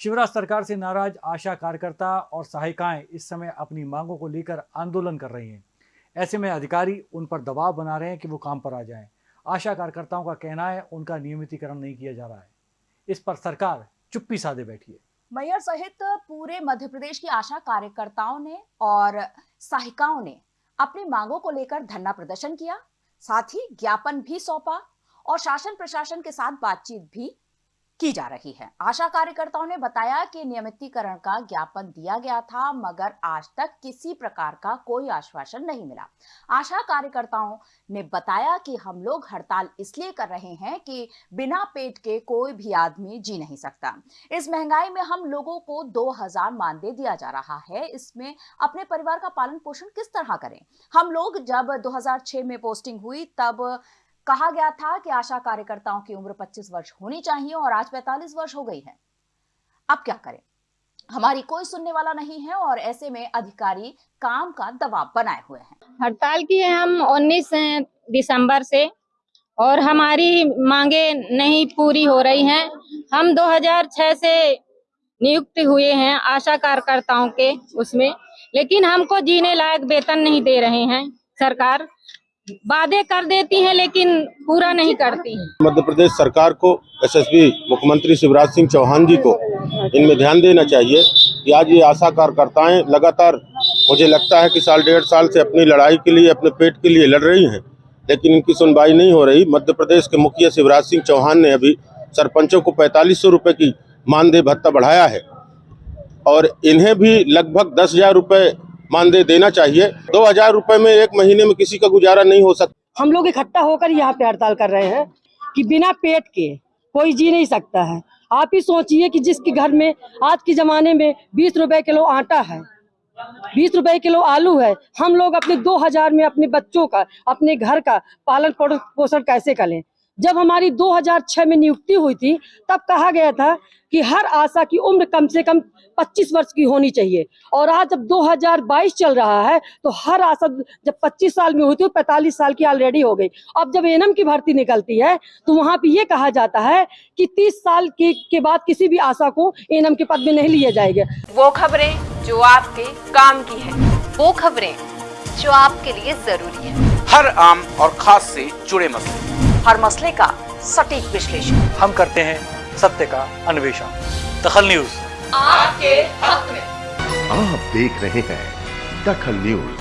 शिवराज सरकार से नाराज़ आशा कार्यकर्ता और सहायिकाएँ इस समय अपनी मांगों को लेकर आंदोलन कर रही हैं। ऐसे में अधिकारी उन पर दबाव बना रहे हैं कि वो काम पर आ जाएँ। आशा कार्यकर्ताओं का कहना है, उनका नियमितीकरण नहीं किया जा रहा है। इस पर सरकार चुप्पी साधे बैठी है। मैयर सहित पूरे मध्य प्रदेश की आशा कार्यकर्ताओं ने और सहायिकाओं ने अपनी मांगों को लेकर धरना प्रदर्शन किया। साथ ही ज्ञापन भी सौंपा और शासन प्रशासन के साथ बातचीत भी की जा रही है। आशा कार्यकर्ताओं ने बताया कि नियमितीकरण का ज्ञापन दिया गया था, मगर आज तक किसी प्रकार का कोई आश्वासन नहीं मिला। आशा कार्यकर्ताओं ने बताया कि हम लोग हड़ताल इसलिए कर रहे हैं कि बिना पेट के कोई भी आदमी जी नहीं सकता। इस महँगाई में हम लोगों को 2000 मानदेय दिया जा रहा है। इसमें अपने परिवार का पालन पोषण किस तरह करें? हम लोग जब 2006 में पोस्टिंग हुई, तब कहा गया था कि आशा कार्यकर्ताओं की उम्र 25 वर्ष होनी चाहिए और आज 45 वर्ष हो गई है। अब क्या करें? हमारी कोई सुनने वाला नहीं है और ऐसे में अधिकारी काम का दबाव बनाए हुए हैं। हड़ताल की है हम 19 दिसंबर से और हमारी मांगे नहीं पूरी हो रही हैं। हम 2006 से नियुक्त हुए हैं आशा कार्यकर्ताओं के उसमें, लेकिन हमको जीने लायक वेतन नहीं दे रहे हैं सरकार। वादे कर देती हैं, लेकिन पूरा नहीं करती मध्य प्रदेश सरकार को एसएसपी मुख्यमंत्री शिवराज सिंह चौहान जी को इनमें ध्यान देना चाहिए कि आज ये आशा कार्यकर्ताएँ लगातार, मुझे लगता है कि साल, डेढ़ साल से अपनी लड़ाई के लिए, अपने पेट के लिए लड़ रही हैं, लेकिन इनकी सुनवाई नहीं हो रही। मध्य प्रदेश के मुखिया शिवराज सिंह चौहान ने अभी सरपंचों को पैंतालीस सौ की मानदेय भत्ता बढ़ाया है और इन्हें भी लगभग दस हज़ार रुपये मानदेय देना चाहिए। दो हज़ार रुपये में एक महीने में किसी का गुजारा नहीं हो सकता हम लोग इकट्ठा होकर यहाँ पे हड़ताल कर रहे हैं कि बिना पेट के कोई जी नहीं सकता है। आप ही सोचिए कि जिसके घर में आज के जमाने में बीस रुपए किलो आटा है, बीस रुपए किलो आलू है, हम लोग अपने दो हज़ार में अपने बच्चों का, अपने घर का पालन पोषण कैसे करें? जब हमारी 2006 में नियुक्ति हुई थी तब कहा गया था कि हर आशा की उम्र कम से कम 25 वर्ष की होनी चाहिए। और आज जब 2022 चल रहा है तो हर आशा जब 25 साल में होती है तो 45 साल की ऑलरेडी हो गई। अब जब एनएम की भर्ती निकलती है तो वहाँ पे ये कहा जाता है कि 30 साल के, के बाद किसी भी आशा को एनएम के पद में नहीं लिया जाएगा। वो खबरें जो आपके काम की है वो खबरें जो आपके लिए ज़रूरी है। हर आम और खास से जुड़े मसले। हर मसले का सटीक विश्लेषण। हम करते हैं सत्य का अन्वेषण। दखल न्यूज़। आपके हक में। आप देख रहे हैं दखल न्यूज़।